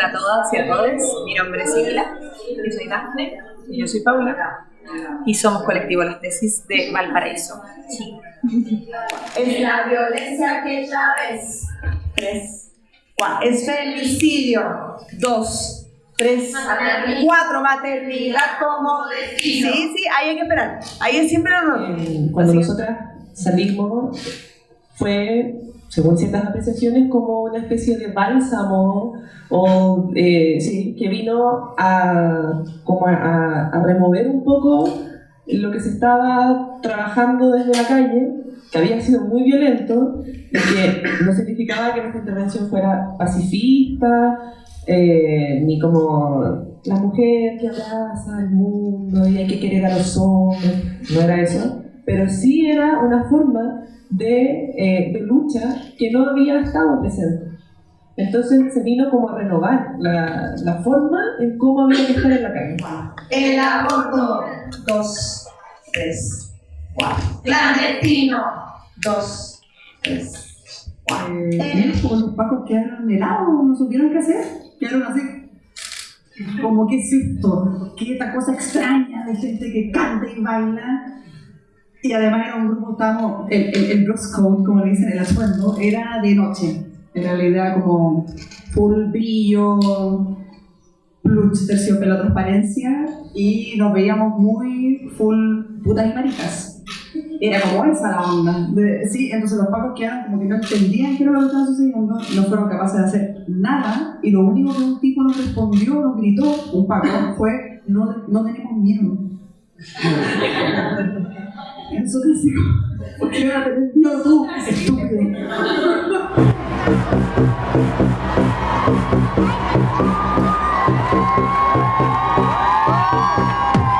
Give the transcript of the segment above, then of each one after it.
Hola a todas y a todos, mi nombre es Sibila, yo soy Dafne y yo soy Paula y somos colectivo Las Tesis de Valparaíso. Sí. Es la violencia que ya ves. Tres. Cuatro. Es femicidio. Dos. Tres. Cuatro. Maternidad como destino. Sí, sí, ahí hay que esperar. Ahí es siempre lo eh, Cuando nosotras salimos, fue según ciertas apreciaciones, como una especie de bálsamo o, eh, sí, que vino a, como a, remover un poco lo que se estaba trabajando desde la calle, que había sido muy violento, y que no significaba que nuestra intervención fuera pacifista, eh, ni como la mujer que abraza al mundo y hay que querer a los hombres, no era eso, pero sí era una forma de, eh, de lucha que no había estado presente. Entonces se vino como a renovar la, la, forma en cómo había que estar en la calle. El aborto. Dos, tres, cuatro. Clandestino. Dos, tres, cuatro. Eh, como los pacos quedaron helados, no supieron qué hacer. Quedaron así. Como, ¿qué es esto? ¿Qué esta cosa extraña de gente que canta y baila? Y además era un grupo, estábamos, el, el, el dress code, como le dicen, el asuendo, era de noche. En realidad como full brillo, plush, terciopelo, transparencia, y nos veíamos muy full putas y maricas. Era como esa la onda. sí, entonces los pacos quedaron como que no entendían qué era lo que estaba sucediendo, no fueron capaces de hacer nada, y lo único que un tipo nos respondió, nos gritó, un paco, fue, no, no tenemos miedo. Eu sou consigo. Porque eu sou estúpido. Thank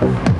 ¿por qué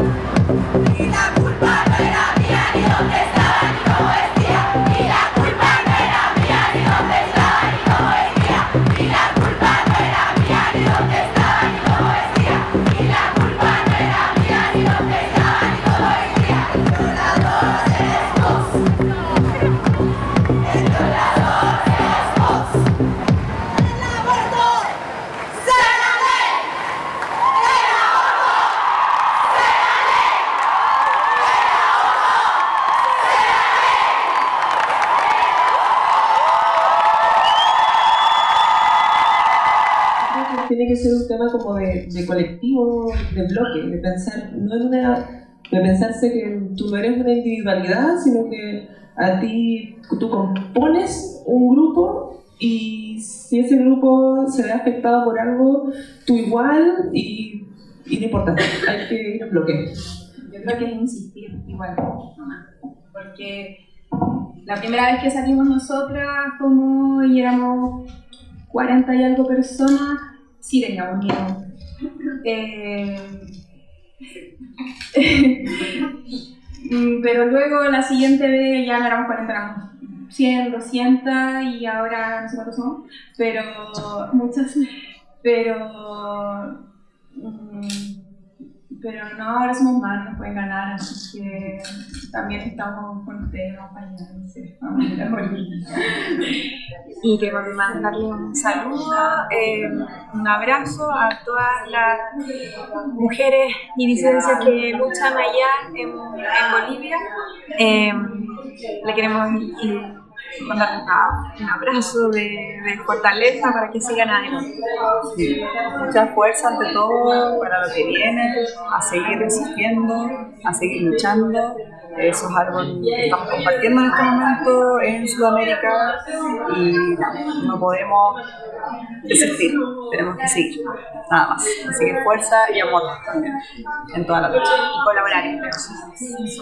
a tener miedo tú, estúpido? como de, colectivo, de bloque, de pensar, no en una, de pensarse que tú no eres una individualidad, sino que a ti, tú compones un grupo y si ese grupo se ve afectado por algo, tú igual y, y no importa, hay que ir en bloque. Yo creo que es insistir igual, porque la primera vez que salimos nosotras como y éramos 40 y algo personas, sí teníamos miedo. Eh, pero luego la siguiente vez ya no éramos 40, éramos 100, 200 y ahora no sé cuántos somos, pero muchas, pero mm, pero no, ahora somos más, nos pueden ganar, así que también estamos con ustedes, vamos Y quiero mandarle un saludo, eh, un abrazo a todas las mujeres y disidencias que luchan allá en, en Bolivia. Eh, le queremos un abrazo de, de fortaleza para que sigan adelante. Sí. Mucha fuerza ante todo para lo que viene, a seguir resistiendo, a seguir luchando. Eso es algo que estamos compartiendo en este momento en Sudamérica y no, no podemos desistir, tenemos que seguir, nada más. Así que fuerza y amor también en toda la lucha. Y colaborar entre nosotros.